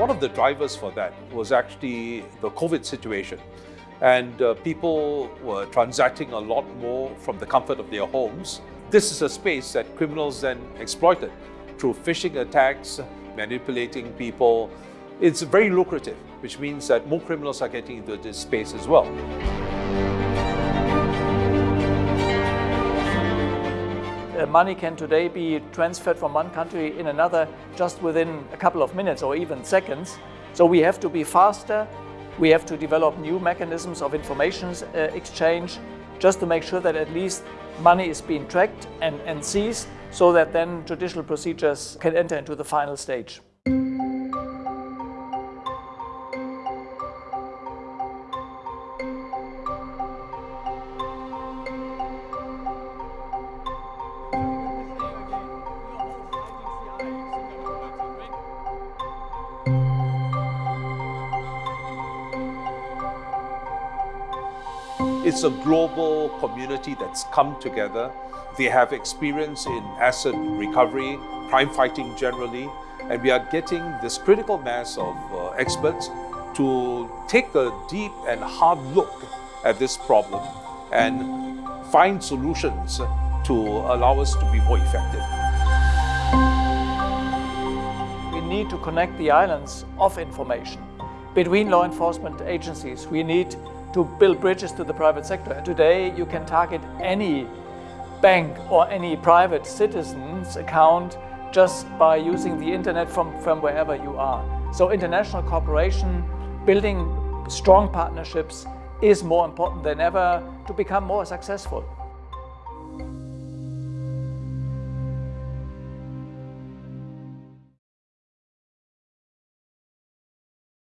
One of the drivers for that was actually the COVID situation. And uh, people were transacting a lot more from the comfort of their homes. This is a space that criminals then exploited through phishing attacks, manipulating people. It's very lucrative, which means that more criminals are getting into this space as well. Money can today be transferred from one country in another just within a couple of minutes or even seconds. So we have to be faster. We have to develop new mechanisms of information uh, exchange just to make sure that at least money is being tracked and, and seized so that then judicial procedures can enter into the final stage. It's a global community that's come together. They have experience in asset recovery, crime fighting generally, and we are getting this critical mass of uh, experts to take a deep and hard look at this problem and find solutions to allow us to be more effective. We need to connect the islands of information between law enforcement agencies. We need to build bridges to the private sector. And today you can target any bank or any private citizen's account just by using the internet from, from wherever you are. So international cooperation, building strong partnerships is more important than ever to become more successful.